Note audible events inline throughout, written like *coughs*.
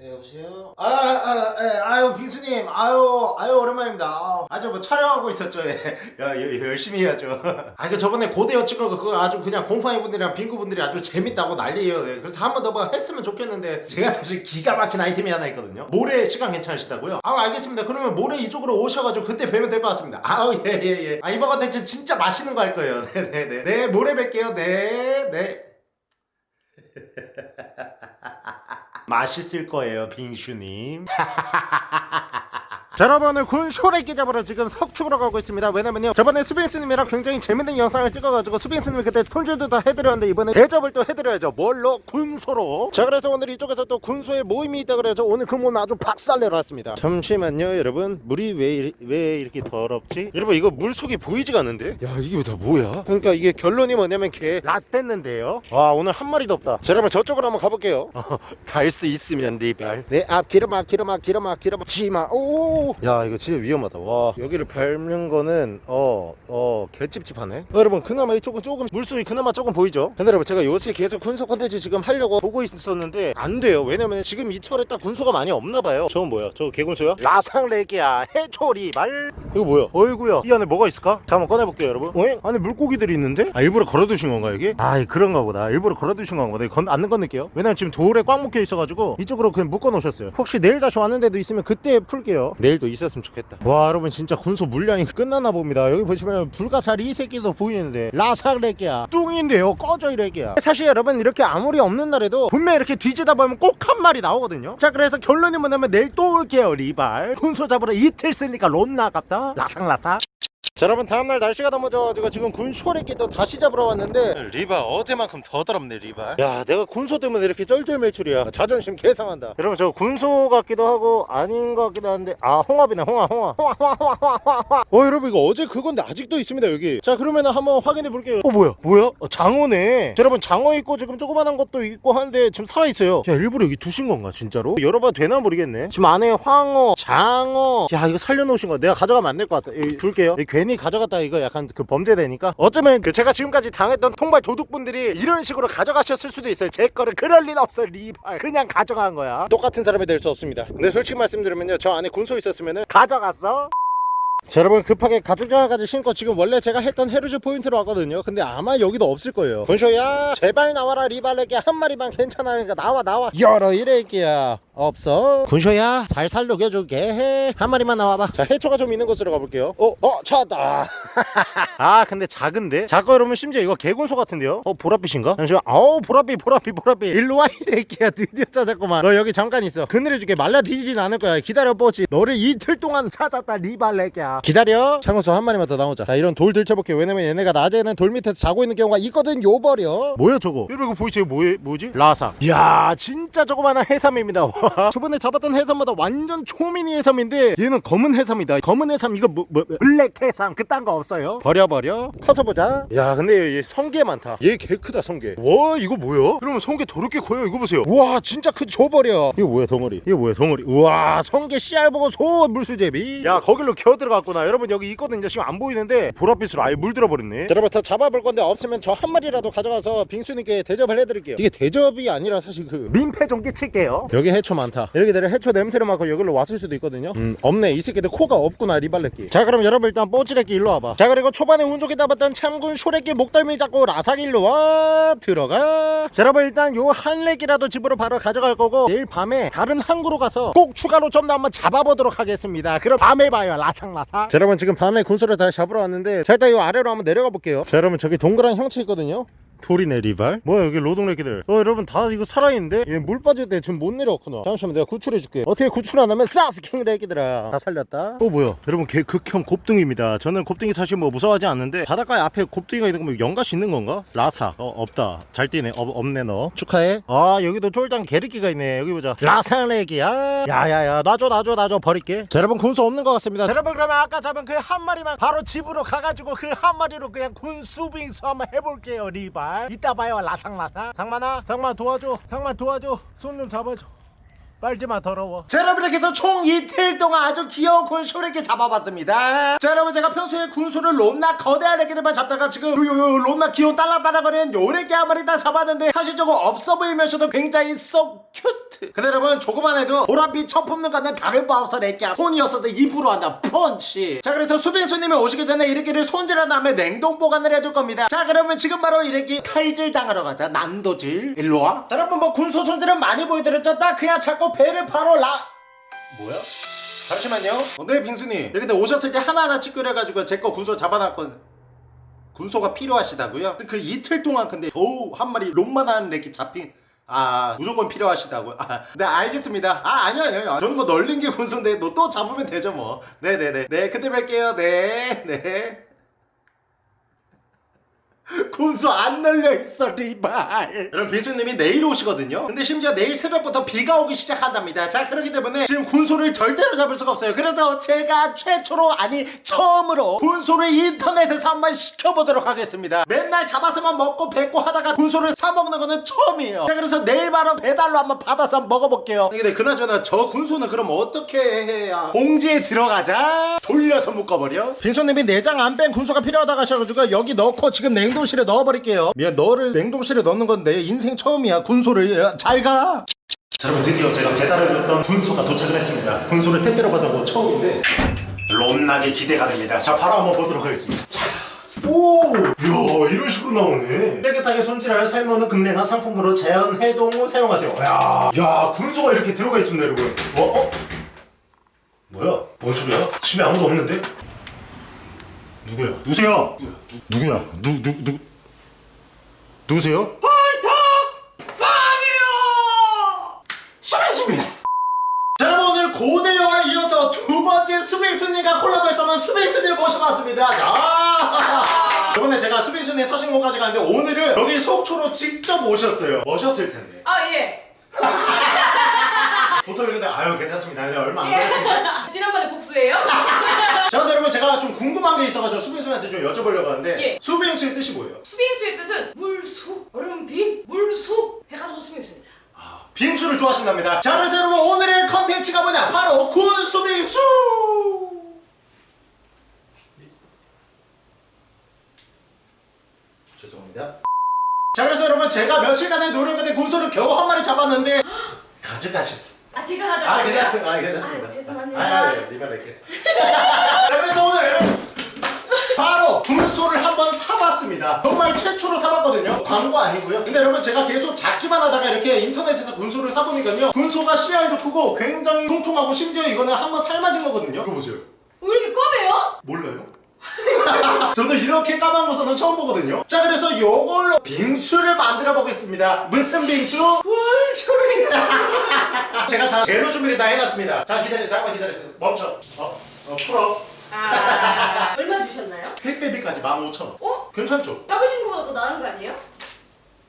네 여보세요? 아, 아, 아, 아유 빙수님. 아유 아유 오랜만입니다. 아, 아주 뭐 촬영하고 있었죠. 예. 야, 여- 열심히 해야죠. 아그 저번에 고대 여친거 그거 아주 그냥 곰팡이 분들이랑 빙구 분들이 아주 재밌다고 난리예요. 네. 그래서 한 번 더 뭐 했으면 좋겠는데 제가 사실 기가 막힌 아이템이 하나 있거든요. 모레 시간 괜찮으시다고요? 아 알겠습니다. 그러면 모레 이쪽으로 오셔가지고 그때 뵈면 될 것 같습니다. 아우 예예예. 아 이번 컨텐츠 진짜 맛있는 거 할 거예요. 네네네. *laughs* 네 모레 뵐게요. 네네 *laughs* 맛있을 거예요 빙슈님 *laughs* 자 여러분 오늘 군 쇼레기 잡으러 지금 석축으로 가고 있습니다. 왜냐면요 저번에 수빈스님이랑 굉장히 재밌는 영상을 찍어가지고 수빈스님이 그때 손질도 다 해드렸는데 이번에 대접을 또 해드려야죠. 뭘로? 군소로. 자 그래서 오늘 이쪽에서 또 군소의 모임이 있다 그래서 오늘 그 모임 아주 박살내러 왔습니다. 잠시만요 여러분. 물이 왜, 왜 이렇게 더럽지? 여러분 이거 물속이 보이지가 않는데? 야 이게 다 뭐야? 그러니까 이게 결론이 뭐냐면 개 라떼는데요? 와 오늘 한 마리도 없다. 자 여러분 저쪽으로 한번 가볼게요. *laughs* 갈 수 있으면 리발. 내앞 기름아 기름아 기름아 기름아. 지마. 오야 이거 진짜 위험하다. 와. 여기를 밟는 거는 어어 개찝찝하네. 어, 여러분 그나마 이쪽은 조금 물속이 그나마 조금 보이죠? 근데 여러분 제가 요새 계속 군소 컨텐츠 지금 하려고 보고 있었는데 안 돼요. 왜냐면 지금 이 철에 딱 군소가 많이 없나 봐요. 저건 뭐야? 저거 개군소야? 라상레기야. 해초리 말. 이거 뭐야? 어이구야. 이 안에 뭐가 있을까? 자 한번 꺼내볼게요 여러분. 어? 안에 물고기들이 있는데? 아 일부러 걸어두신 건가 여기? 아 그런가 보다. 일부러 걸어두신 건가 보다. 건, 안 건널게요. 왜냐면 지금 돌에 꽉 묶여 있어가지고 이쪽으로 그냥 묶어 놓으셨어요. 혹시 내일 다시 왔는 데도 있으면 그때 풀게요. 내일 도 있었으면 좋겠다. 와 여러분 진짜 군소 물량이 끝나나 봅니다. 여기 보시면 불가사리 이 새끼도 보이는데. 라삭레기야. 뚱인데요. 꺼져 이래기야. 사실 여러분 이렇게 아무리 없는 날에도 분명 이렇게 뒤지다 보면 꼭 한 마리 나오거든요. 자 그래서 결론이 뭐냐면 내일 또 올게요 리발. 군소 잡으러 이틀 쓰니까 론나 아깝다. 라삭라삭 자 여러분 다음날 날씨가 너무 좋아가지고 지금 군쇼레끼 또 다시 잡으러 왔는데. 리발 어제만큼 더 더럽네 리발 야 내가 군소 때문에 이렇게 쩔쩔 매출이야. 자존심 개상한다. 여러분 저 군소 같기도 하고 아닌 것 같기도 한데. 아 홍합이네 홍합 홍합. 홍합 홍합 홍합 홍합 홍합. 어 여러분 이거 어제 그건데 아직도 있습니다 여기. 자 그러면은 한번 확인해 볼게요. 어 뭐야? 뭐야? 어, 장어네. 자, 여러분 장어 있고 지금 조그만한 것도 있고 하는데 지금 살아있어요. 야 일부러 여기 두신 건가 진짜로? 열어봐도 되나 모르겠네. 지금 안에 황어 장어. 야 이거 살려놓으신 거 내가 가져가면 안 될 것 같아. 여기 둘게요. 여기 괜히 가져갔다 이거 약간 그 범죄되니까? 어쩌면 그 제가 지금까지 당했던 통발 도둑분들이 이런 식으로 가져가셨을 수도 있어요. 제 거를 그럴 리는 없어요 리발. 그냥 가져간 거야. 똑같은 사람이 될 수 없습니다. 근데 솔직히 말씀드리면요. 저 안에 군소 있었으면 가져갔어? 자 여러분 급하게 가죽장화까지 신고 지금 원래 제가 했던 헤르즈 포인트로 왔거든요. 근데 아마 여기도 없을 거예요. 군쇼야 제발 나와라 리발레게 한 마리만 괜찮아니까 나와 나와. 열어 이래기야 없어. 군쇼야 살살 녹여줄게. 한 마리만 나와봐. 자 해초가 좀 있는 곳으로 가볼게요. 어? 어 찾았다. *laughs* 아 근데 작은데? 작고 여러분 심지어 이거 개군소 같은데요? 어 보랏빛인가? 잠시만. 아우 보랏빛 보랏빛 보랏빛. 일로와 이래기야. *laughs* 드디어 찾았구만. 너 여기 잠깐 있어. 그늘해줄게. 말라 뒤지진 않을 거야. 기다려 뽀지 너를 이틀 동안 찾았다 리발레기야. 기다려. 창호수 한 마리만 더 나오자. 자 이런 돌 들쳐볼게요 왜냐면 얘네가 낮에는 돌 밑에서 자고 있는 경우가 있거든 요버려. 뭐야 저거? 여러분 이거 보이세요? 뭐예, 뭐지? 라사. 이야 진짜 조그마한 해삼입니다 *laughs* 와, 저번에 잡았던 해삼보다 완전 초미니 해삼인데 얘는 검은 해삼이다. 검은 해삼 이거 뭐, 뭐 블랙 해삼. 그딴 거 없어요. 버려 버려. 커서 보자. 야 근데 얘 성게 많다. 얘 개 크다 성게. 와 이거 뭐야? 그러면 성게 더럽게 커요? 이거 보세요. 와 진짜 크 줘버려. 이거 뭐야 덩어리? 이거 뭐야 덩어리? 우와 성게 씨알 보고 소 물수제비. 야 거길로 기어 들어갔구나. 여러분 여기 있거든요. 지금 안 보이는데 보랏빛으로 아예 물들어 버렸네. 자, 여러분 다 잡아볼 건데 없으면 저 한 마리라도 가져가서 빙수님께 대접을 해드릴게요. 이게 대접이 아니라 사실 그 민폐 좀 끼칠게요. 여기 해초 많다. 이렇게 되면 해초 냄새를 맡고 여기로 왔을 수도 있거든요. 음 없네. 이 새끼들 코가 없구나 리발레끼. 자 그럼 여러분 일단 뽀찌레끼 일로 와봐. 자 그리고 초반에 운 좋게 잡았던 참군 쇼레끼 목덜미 잡고 라삭 일로 와 들어가. 자 여러분 일단 요한 렉이라도 집으로 바로 가져갈 거고 내일 밤에 다른 항구로 가서 꼭 추가로 좀 더 한번 잡아보도록 하겠습니다. 그럼 밤에 봐요 라삭라삭. 자 여러분 지금 밤에 군소를 다시 잡으러 왔는데 자 일단 요 아래로 한번 내려가 볼게요. 자 여러분 저기 동그란 형체 있거든요 돌이네 리발? 뭐야 여기 로동레기들. 어 여러분 다 이거 살아있는데? 얘 물 빠질 때 지금 못 내려왔구나. 잠시만 내가 구출해줄게. 어떻게 구출 안 하면 사스킹 레기들아. 다 살렸다. 또 뭐야. 여러분 걔 극혐 곱등입니다. 저는 곱등이 사실 뭐 무서워하지 않는데 바닷가에 앞에 곱등이가 있는 거면 연가시 있는 건가? 라사. 어 없다. 잘 뛰네. 어, 없네 너. 축하해. 아 여기도 쫄장 게르기가 있네. 여기 보자. 라사 레기야. 야야야. 놔줘 놔줘 놔줘. 버릴게. 자 여러분 군소 없는 것 같습니다. 자, 여러분 그러면 아까 잡은 그 한 마리만 바로 집으로 가가지고 그 한 마리로 그냥 군수빙수 한번 해볼게요 리발 이따 봐요 라상라상 상만아 상만 도와줘. 상만 도와줘. 손 좀 잡아줘 빨지마 더러워. 자 여러분 이렇게 해서 총 이틀 동안 아주 귀여운 군소를 잡아봤습니다. 자 여러분 제가 평소에 군소를 롬나 거대한 애기들만 잡다가 지금 요요요 롬나 귀여운 딸랑딸랑거리는 요래기 한 마리 다 잡았는데 사실 저거 없어 보이면서도 굉장히 so cute. 근데 여러분 조그만 해도 보랏빛 첫 품는 거는 다를 바 없어 내끼야 손이 없어서 입으로 한다. 펀치. 자 그래서 수빈수님이 오시기 전에 이렇게를 손질한 다음에 냉동 보관을 해둘 겁니다. 자 그러면 지금 바로 이렇게 칼질 당하러 가자. 난도질. 일로와. 자 여러분 뭐 군소 손질은 많이 보여드렸죠? 딱 그냥 자꾸 배를 바로 라. 뭐야? 잠시만요. 어, 네 빙수님 이렇게 오셨을 때 하나하나씩 끓여가지고 제 거 군소 잡아놨거든. 군소가 필요하시다고요? 그 이틀 동안 근데 겨우 한 마리 롬만한 렉이 잡힌 아 무조건 필요하시다고 아, 네 알겠습니다. 아 아니요 아니요. 저는 뭐 널린 게 군소인데 너 또 잡으면 되죠 뭐. 네네네. 네 그때 뵐게요. 네네 군수 안 널려 있어 리발. 여러분 비수님이 내일 오시거든요. 근데 심지어 내일 새벽부터 비가 오기 시작한답니다. 자 그렇기 때문에 지금 군소를 절대로 잡을 수가 없어요. 그래서 제가 최초로 아니 처음으로 군소를 인터넷에서 한번 시켜보도록 하겠습니다. 맨날 잡아서만 먹고 뱉고 하다가 군소를 사 먹는 거는 처음이에요. 자 그래서 내일 바로 배달로 한번 받아서 한번 먹어볼게요. 근데 그나저나 저 군소는 그럼 어떻게 해야 봉지에 들어가자? 돌려서 묶어버려? 빈소님이 내장 안 뺀 군소가 필요하다고 하셔가지고 여기 넣고 지금 냉동 실에 넣어버릴게요 미안 너를 냉동실에 넣는 건내 인생 처음이야 군소를 잘가 자 여러분 드디어 제가 배달해줬던 군소가 도착을 했습니다 군소를 택배로 거 처음인데 롬나게 기대가 됩니다 자 바로 한번 보도록 하겠습니다 자. 오! 이야 이런 식으로 나오네 깨끗하게 손질하여 삶아놓은 금냉한 상품으로 자연 해동 후 사용하세요 야, 야 군소가 이렇게 들어가 있습니다 여러분 어? 어? 뭐야? 뭔 소리야? 집에 아무도 없는데? 누구야? 누구세요? 누구야? 누, 누, 누 누구세요? 수빈수입니다. 자 여러분 오늘 고대여에 이어서 두 번째 수빈수님과 콜라보해서는 수빈수님을 모셔봤습니다. 자 *laughs* 저번에 제가 수빈수님 서신공까지 갔는데 오늘은 여기 속초로 직접 오셨어요. 오셨을 텐데 아 예. *laughs* 보통 이런데 아유 괜찮습니다. 근데 얼마 안 걸렸습니다. *laughs* 지난번에 복수예요? 자 근데 여러분 제가 좀 궁금한 게 있어가지고 수빈수님한테 좀 여쭤보려고 하는데 예. 수빈수의 뜻이 뭐예요? 수빈수의 뜻은 물수, 얼음빈, 물수 해가지고 수빈수입니다. 빙수를 좋아하신답니다. 자, 그래서 여러분 오늘의 컨텐츠가 뭐냐? 바로 군수빙수! 죄송합니다. 자, 그래서 여러분 제가 며칠간의 노력 끝에 군소를 겨우 한 마리 잡았는데 *gasps* 가져가셨어. 아 제가 아, 가져갈게요. 괜찮습니다. 아, 괜찮습니다. 아, 죄송합니다. 아, 아, 예, 리발 이렇게. 자, 그래서 오늘 바로 군소를 한번 사봤습니다. 정말 최초로 사봤거든요. 광고 아니고요. 근데 여러분 제가 계속 잡기만 하다가 이렇게 인터넷에서 군소를 사보니까요. 군소가 씨알도 크고 굉장히 통통하고 심지어 이거는 한번 삶아진 거거든요. 이거 보세요. 왜 이렇게 검해요? 몰라요? *laughs* 저도 이렇게 까만 모습은 처음 보거든요. 자 그래서 이걸로 빙수를 만들어 보겠습니다. 무슨 빙수? 물수를. *laughs* 제가 다 재료 준비를 다 해놨습니다. 자 기다려, 잠깐 기다리세요. 멈춰. 어, 어 풀어. 아 *laughs* 얼마 주셨나요? 택배비까지 15,000원. 어? 괜찮죠? 잡으신 거보다 더 나은 거 아니에요?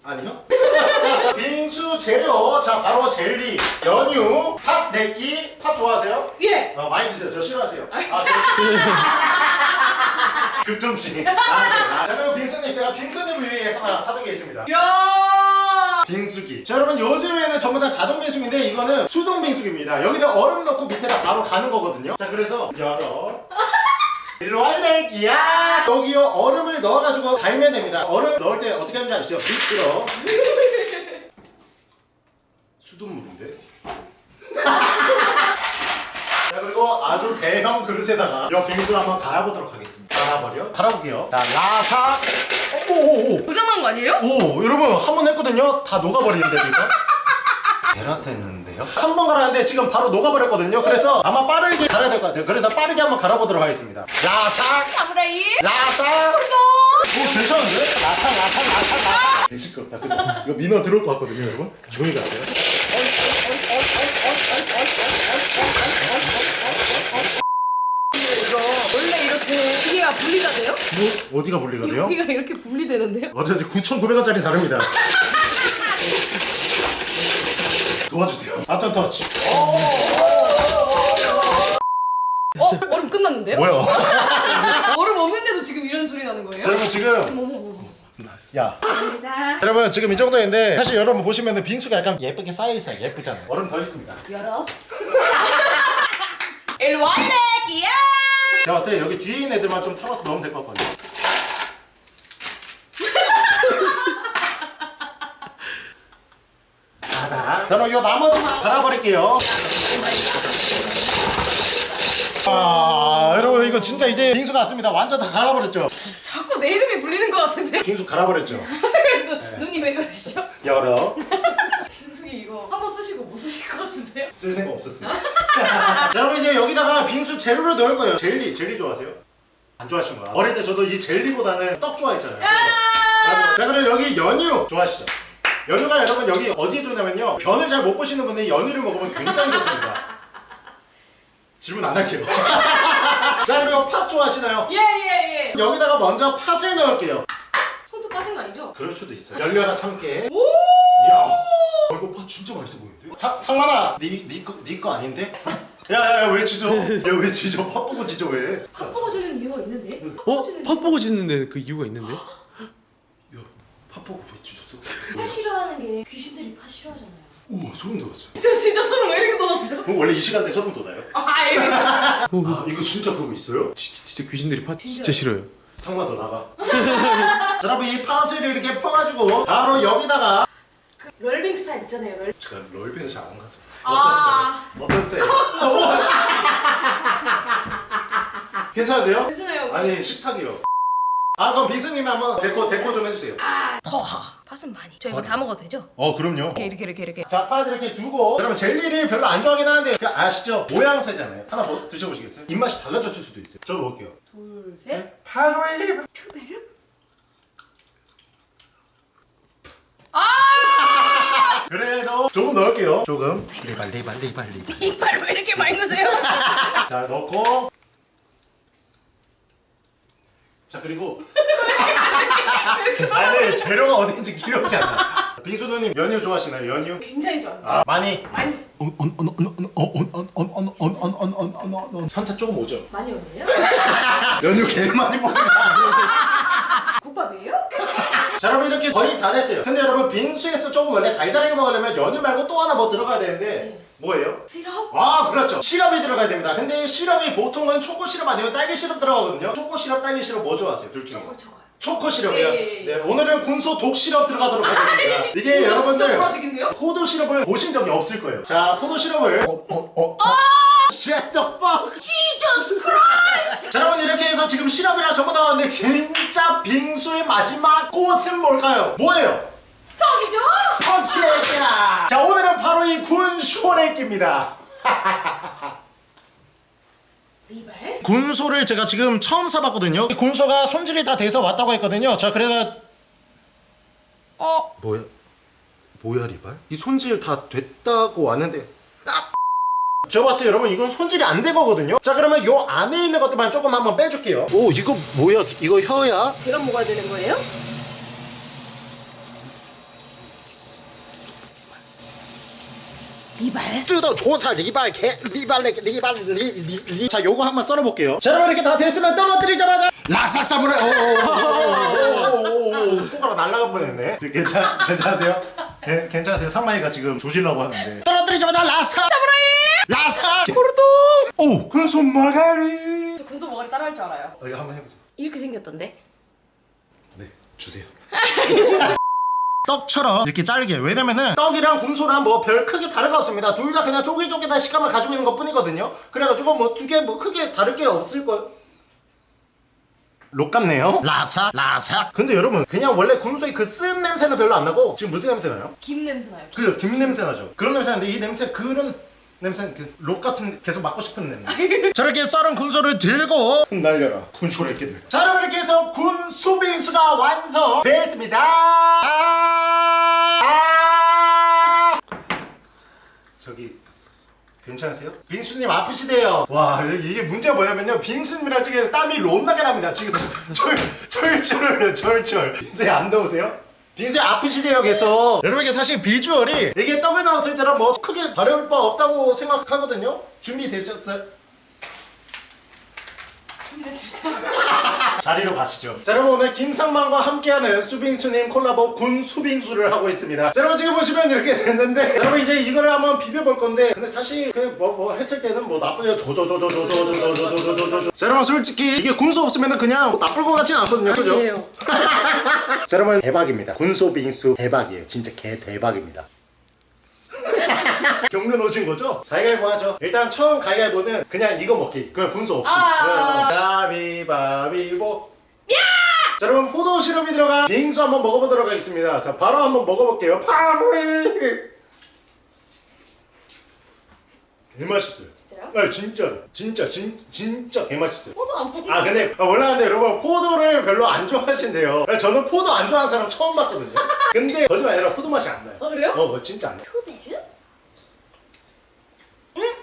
아니요. *laughs* 빙수 재료, 자 바로 젤리, 연유, 팥 내기, 팥 좋아하세요? 예. 어, 많이 드세요. 저 싫어하세요. 아, *laughs* 아, 극정치. 아, 자 그리고 빙수님 제가 빙수님 위해 하나 사둔 게 있습니다. 야. 빙수기. 자 여러분 요즘에는 전부 다 자동 빙수기인데 이거는 수동 빙수기입니다. 여기다 얼음 넣고 밑에다 바로 가는 거거든요. 자 그래서 열어. 일로 할래기야 여기요 얼음을 넣어가지고 갈면 됩니다. 얼음 넣을 때 어떻게 하는지 아시죠? 밑으로. *laughs* 수돗물인데. *laughs* 자 그리고 아주 대형 그릇에다가 이 빙수를 한번 갈아보도록 하겠습니다. 갈아버려. 갈아볼게요. 자 라사. 오오오. 고장난 거 아니에요? 오 여러분 한 번 했거든요 다 녹아버리는데 이거 베라테 했는데 요? 한 번 갈았는데 지금 바로 녹아버렸거든요 그래서 아마 빠르게 갈아야 될 것 같아요 그래서 빠르게 한번 갈아보도록 하겠습니다 라삭 사무라이. 라삭 너. 오 괜찮은데? 라삭 라삭 라삭 라삭 개 시끄럽다 그죠? 이거 민원 들어올 것 같거든요 여러분 조용히 가세요 원래 이렇게 기계가 분리가 돼요? 뭐 어디가 분리가 돼요? 여기가 이렇게 분리되는데요? 어차피 9,900원짜리 다릅니다 도와주세요 바톤 터치 어? 얼음 끝났는데요? 뭐야 *laughs* 얼음 없는데도 지금 이런 소리 나는 거예요? 자, 여러분 지금. 야 감사합니다. 여러분 지금 이 정도인데 사실 여러분 보시면 빙수가 약간 예쁘게 쌓여있어요 예쁘잖아요 얼음 더 있습니다 열어. *laughs* 일로 와 이래 끼야. 제가 봤을 때 여기 뒤에 있는 애들만 좀 털어서 넣으면 될 것 같거든요 그럼 이 나머지만 갈아버릴게요. 아, 여러분 이거 진짜 이제 빙수 같습니다. 완전 다 갈아버렸죠. 자꾸 내 이름이 불리는 것 같은데. 빙수 갈아버렸죠. *laughs* 눈이 왜 그러시죠? 열어. *laughs* 빙수기 이거 한 번 쓰시고 못 쓰실 것 같은데요? 쓸 생각 없었어요. 자, *laughs* 여러분 이제 여기다가 빙수 재료를 넣을 거예요. 젤리, 젤리 좋아하세요? 안 좋아하시는구나. 어릴 때 저도 이 젤리보다는 떡 좋아했잖아요. 자, 그럼 여기 연유 좋아하시죠? 연유가 여러분 여기 어디에 좋냐면요. 변을 잘 못 보시는 분이 연유를 먹으면 굉장히 좋답니다. 질문 안 할게요. *laughs* 자, 그리고 팥 좋아하시나요? 예예 예. 여기다가 먼저 팥을 넣을게요. 손톱 빠진 거 아니죠? 그럴 수도 있어요. 열려라 참깨. 오. 이야, 어, 이거 팥 진짜 맛있어 보이는데? 상 상만아, 니니거니거 아닌데? *laughs* 야야야 왜 지져? 야왜 지져? 팥 보고 지져 왜? 팥 부어지는 이유가 있는데? 어? 팥 보고 짓는데 그 이유가 있는데? 야, 팥 보고 왜 지졌어? 팥 싫어하는 게 귀신들이 팥 싫어하잖아요. 우와 소름 돋았어. 진짜 진짜 소름 왜 이렇게 돋았어요? 그럼 원래 이 시간대 소름 돋아요? 아 예. 아 이거 진짜 그거 있어요? 지, 진짜 귀신들이 팥 진짜 싫어요 상마 너 나가. *laughs* 자, 여러분 이 팥을 이렇게 퍼가지고 바로 여기다가 그 럴빙 스타일 있잖아요. 럴. 제가 롤빙을 잘안 가서 아. 어떠세요? *laughs* 괜찮으세요? 괜찮아요. 아니 식탁이요. 아 그럼 비스님이 한번 데코 데코 좀 해주세요. 더 팥은 많이. 저 이거 다 먹어도 되죠? 어 그럼요. 이렇게 이렇게 이렇게 이렇게. 자, 팥 이렇게 두고 여러분 젤리를 별로 안 좋아하긴 하는데 그 아시죠? 모양새잖아요. 하나 뭐 드셔보시겠어요? 입맛이 달라졌을 수도 있어요. 저도 먹을게요. 둘 셋. 파로이 큐베르? 그래도 조금 넣을게요. 조금. 리발 리발 리발 리발. 이빨 왜 이렇게 많이 넣으세요? 자 넣고. 자 그리고. 아니 재료가 어딘지 기억이 안 나. 빙수 누님 연유 좋아하시나요? 연유? 굉장히 좋아요. 아 많이. 많이 현차 조금 오죠. 많이 오는데요? 연유 개 많이 먹는 국밥이에요? 자 여러분 이렇게 거의 다 됐어요 근데 여러분 빙수에서 조금 원래 달달하게 먹으려면 연유 말고 또 하나 뭐 들어가야 되는데 네. 뭐예요? 시럽? 아 그렇죠 시럽이 들어가야 됩니다 근데 시럽이 보통은 초코 시럽 아니면 딸기 시럽 들어가거든요 초코 시럽 딸기 시럽 뭐 좋아하세요? 둘 중에 저거 저거요. 초코 시럽이요? 예. 네 오늘은 군소 독 시럽 들어가도록 하겠습니다 이게 진짜 여러분들? 포도 시럽을 보신 적이 없을 거예요 자 포도 시럽을 어, 어, 어, 어. Shut the fuck Jesus Christ! 자 여러분 이렇게 해서 지금 시럽이랑 전부 다 왔는데 진짜 빙수의 마지막 꽃은 뭘까요? 뭐예요? 떡이죠? 펀치레이키라 자 오늘은 바로 이 군쇼레이키입니다 리발? 군소를 제가 지금 처음 사봤거든요 군소가 손질이 다 돼서 왔다고 했거든요 자 그래가 어? 뭐야? 뭐야 리발? 이 손질 다 됐다고 왔는데 아! 저 봤어요 여러분 이건 손질이 안 된 거거든요 자 그러면 요 안에 있는 것들만 조금 한번 빼줄게요 오 이거 뭐야 이거 혀야? 제가 먹어야 되는 거예요? 리발? 뜯어 조사 리발 개 리발 리 리발 리리자 요거 한번 썰어 볼게요 자 여러분 이렇게 다 됐으면 떨어뜨리자마자 라삭 사물에 오오오오오오오 손가락 날라갈 뻔했네 저 괜찮 괜찮으세요? 개, 괜찮으세요? 상마이가 지금 조질라고 하는데 떨어뜨리자마자 라삭 사무라이 라삭 포르도 오 군손 머가리 저 군소 머가리 따라할 줄 알아요. 어, 이거 한번 해보세요 이렇게 생겼던데? 네 주세요 떡처럼 이렇게 잘게. 왜냐면은 떡이랑 군소랑 뭐 별 크게 다른 거 없습니다. 둘 다 그냥 쪼깃쪼깃한 식감을 가지고 있는 것 뿐이거든요. 그래가지고 뭐 두 개 뭐 크게 다를 게 없을 거예요 록 같네요. 라사 라사. 근데 여러분 그냥 원래 군소의 그 쓴 냄새는 별로 안 나고 지금 무슨 냄새 나요? 김 냄새 나요. 그김 냄새 나죠. 그런 냄새 나는데 이 냄새 그런 냄새는 그록 같은 계속 맡고 싶은 냄새. *laughs* 저렇게 썰은 군소를 들고 날려라. 군소를 이렇게 들자 여러분 이렇게 해서 군소빙수가 완성됐습니다. 아~ 아~ 저기 괜찮으세요? 빙수님 아프시대요. 와 이게 문제가 뭐냐면요. 빙수님이랑 지금 땀이 롬나게 납니다. 지금. 철, 철철 흘려 철철 빙수님 안 더우세요? 빙수님 아프시대요 계속 여러분께 사실 비주얼이 이게 떡을 나왔을 때랑 뭐 크게 다를 바 없다고 생각하거든요 준비되셨어요? 진짜 *laughs* 자리로 가시죠. 자, 여러분 오늘 김상만과 함께하는 수빙수님 콜라보 군 수빙수를 하고 있습니다. 자, 여러분 지금 보시면 이렇게 됐는데 여러분 이제 이거를 한번 비벼볼 건데 근데 사실 그 뭐 뭐 했을 때는 뭐 나쁘죠. 조조조조조조조조조조조조조. 자, 여러분 솔직히 이게 군수 없으면은 그냥 뭐 나쁠 것 같진 않거든요. 그죠? 아니에요. *laughs* 자, 여러분 대박입니다. 군소 빙수 대박이에요. 진짜 개 대박입니다. *laughs* *laughs* 경륜 오신 거죠? 가위바위보 하죠. 일단 처음 가위바위보는 그냥 이거 먹기. 그냥 분수 없이. 아. 가위바위보. 자 여러분 포도 시럽이 들어간 빙수 한번 먹어보도록 하겠습니다. 자 바로 한번 먹어볼게요. 파리! 개맛있어요. 진짜요? 아 진짜 진짜 진, 진짜 개맛있어요. 포도 안 먹는 아 근데 아, 원래 근데 여러분 포도를 별로 안 좋아하신대요. 저는 포도 안 좋아하는 사람 처음 봤거든요. *laughs* 근데 거짓말 아니라 포도 맛이 안 나요. 아 그래요? 어 어, 진짜 안 나요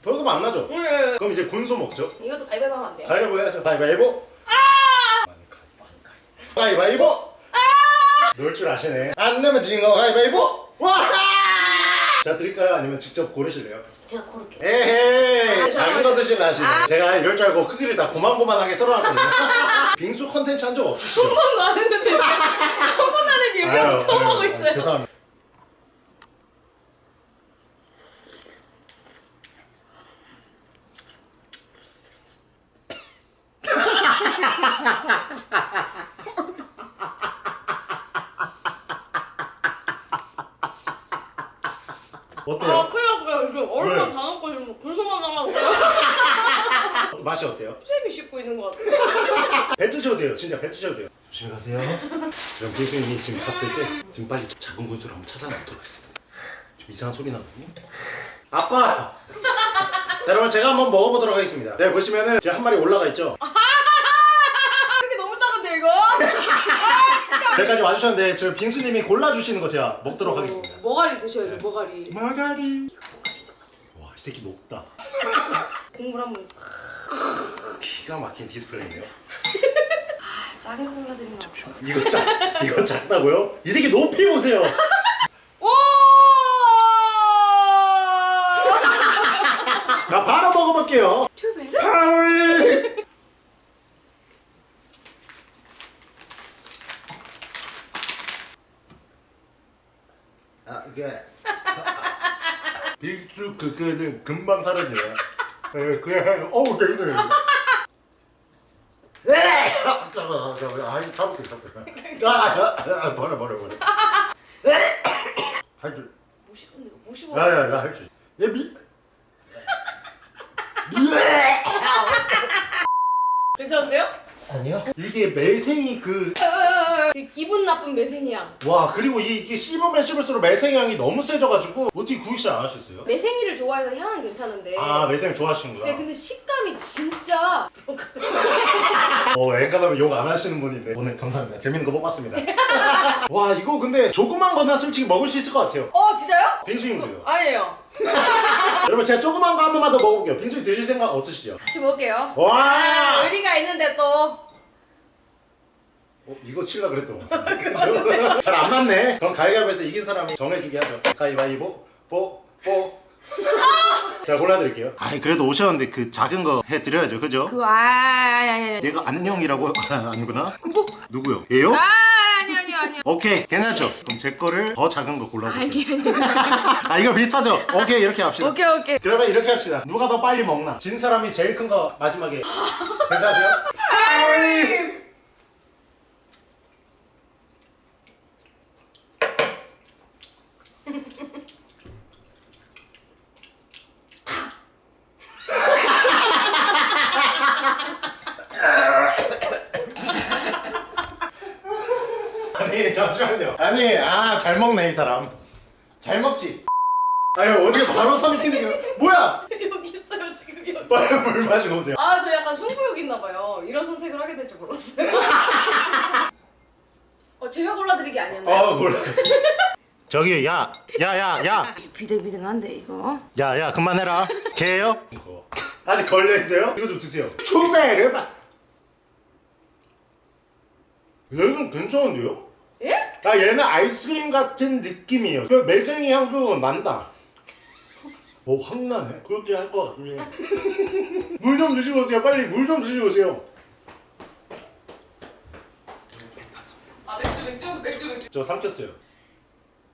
포도 맛안 나죠? 응 그럼 이제 군소 먹죠? 이것도 가위바위보 하면 안 돼요? 가위바위보 해야죠. 가위바위보. 가위바위보! 놀줄 아시네. 안 내면 지는 거 가위바위보! 와! 자 드릴까요? 아니면 직접 고르실래요? 제가 고를게요. 에헤이! 아, 작은 거 드시는 아시네. 아. 제가 이럴 줄 알고 크기를 다 고만고만하게 썰어놨거든요. *laughs* 빙수 컨텐츠 한 적 없으시죠? 한 번도 안 했는데 *laughs* 한 번도 안 했는데 여기 와서 처음 하고 있어요. 죄송합니다 어때요? 아 큰일 났어요 이거 얼음만 왜? 다 넣고 지금 군소만 남았고요 맛이 어때요? 수제비 씹고 있는 것 같아요 진짜 뱉으셔도 돼요. 조심히 가세요. *laughs* 그럼 교수님이 지금 갔을 때 *laughs* 지금 빨리 작은 군수를 한번 찾아내도록 하겠습니다. 좀 이상한 소리 나거든요. 아빠! *laughs* 자, 여러분 제가 한번 먹어보도록 하겠습니다. 네 보시면은 지금 한 마리 올라가 있죠. 이게 너무 작은데 이거? 여기까지 와주셨는데 저 빙수님이 골라주시는 거 제가 먹도록 하겠습니다. 어, 머가리 드셔야죠 머가리 마가리. 와 이 새끼 높다. 국물 한번 싹 기가 막힌 디스플레이네요. 작은 거 골라드리면 안 돼요? 이거 작 이거 작다고요? 이 새끼 높이 보세요. 오! 나 바로 먹어볼게요. 튜베르? 파리. *laughs* 아 이게 빅수 그거는 금방 사라져요. 에 그냥 어우 되게. 에! 아, 잠깐만. 아니, 잡을게, 잡을게. 아, 아, 아, 버려, 버려, 버려. 에! *coughs* 할 줄. 못 씹었네 이거 못 씹어 야, 야, 나할 줄. 얘 미. *laughs* 괜찮으세요? 아니요. 이게 매생이 그 되게 기분 나쁜 매생이향 와 그리고 이, 이게 씹으면 씹을수록 매생향이 너무 세져가지고 어떻게 구입을 안 하셨어요? 매생이를 좋아해서 향은 괜찮은데 아 매생 좋아하시는구나 네, 근데 식감이 진짜 어 앵간하면 욕 안 하시는 분인데. 오늘 감사합니다. 재밌는 거 뽑았습니다. *laughs* 와 이거 근데 조그만 거나 솔직히 먹을 수 있을 것 같아요. 어 진짜요? 빙수님도요. 아니에요. *laughs* 여러분 제가 조그만 거 한 번만 더 먹어볼게요. 빙수 드실 생각 없으시죠? 다시 먹을게요. 와! 의리가 있는데 또. 어, 이거 칠라 그랬던 것 같은데. *laughs* 잘 안 맞네. 그럼 가위바위보에서 이긴 사람이 정해주게 하죠. 가위바위보 뽀뽀 제가 골라드릴게요. 아니 그래도 오셨는데 그 작은 거 해드려야죠. 그죠? 그거 아 아니 아니 아니. 얘가 안녕이라고 아, 아니구나? 누구요? 얘요? 아 아니 아니 아니. 오케이 괜찮죠? 그럼 제 거를 더 작은 거 골라볼게요. 아니 아니. *laughs* 아 이거 비슷하죠? 오케이 이렇게 합시다. 오케이 오케이. 그러면 이렇게 합시다. 누가 더 빨리 먹나? 진 사람이 제일 큰 거 마지막에. 괜찮으세요? 아니 잠시만요 아니 아 잘 먹네 이 사람 잘 먹지 아유 어디가 바로 삼키는 거 뭐야 여기 있어요 지금 여기 빨리 물 마시고 오세요 아 저 약간 승부욕 있나 봐요 이런 선택을 하게 될 줄 몰랐어요 어 게 아니었나요? 아 몰라. *laughs* 저기 야 야 야 야. 비등비등한데 이거? 야 야 그만해라. 개예요? 아직 걸려있어요? 이거 좀 드세요. 마 얘는 괜찮은데요? 예? 아 얘는 아이스크림 같은 느낌이에요. 그 매생이 향도 난다. 오 확 나네. 그렇게 할 것 같네 *laughs* 물좀 드시고 오세요. 빨리 물 좀 드시고 오세요 아 맥주 맥주 맥주 맥주 저 삼켰어요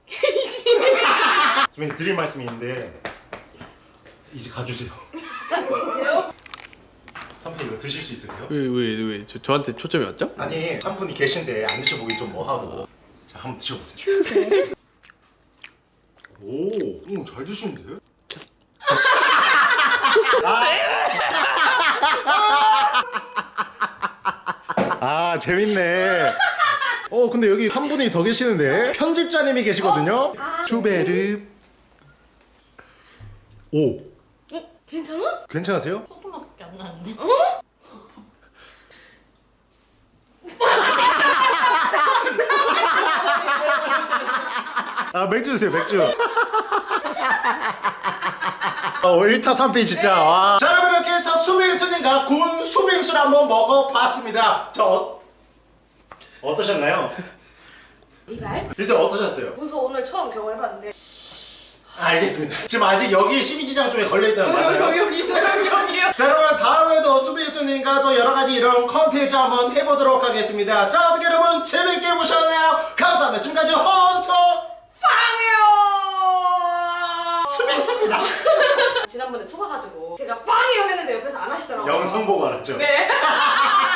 *laughs* 선배님 드릴 말씀이 있는데 이제 가주세요 선배 이거 드실 수 있으세요? 왜 왜 왜 저 저한테 초점이 왔죠? 아니 한 분이 계신데 안 드셔보기 좀 뭐하고 자 한번 드셔보세요 *laughs* 오, 오, 잘 드시는데? *laughs* 아 재밌네. 어 근데 여기 한 분이 더 계시는데 편집자님이 계시거든요. 슈베르. 오 어? 괜찮아? 괜찮으세요? 소금맛밖에 안 나는데. 아 맥주 드세요 맥주. 어 1타 3피 진짜 와. 자 여러분 이렇게 해서 수빈수님과 군 수빈수를 한번 먹어봤습니다. 저 어, 어떠셨나요? 리발? 글쎄 어떠셨어요? 문서 오늘 처음 경험해봤는데. 알겠습니다. 지금 아직 여기 12지장 쪽에 걸려있다는 *laughs* 거 맞아요? 여기 있어요 여기요. 자 여러분 다음에도 수비수님과 또 여러가지 이런 컨텐츠 한번 해보도록 하겠습니다 자 어떻게 여러분 재밌게 보셨나요? 감사합니다 지금까지 헌터 빵이요. 수비수입니다 *laughs* 지난번에 속아가지고 제가 빵이요 했는데 옆에서 안 하시더라고요. 영상 보고 알았죠? 네. *laughs*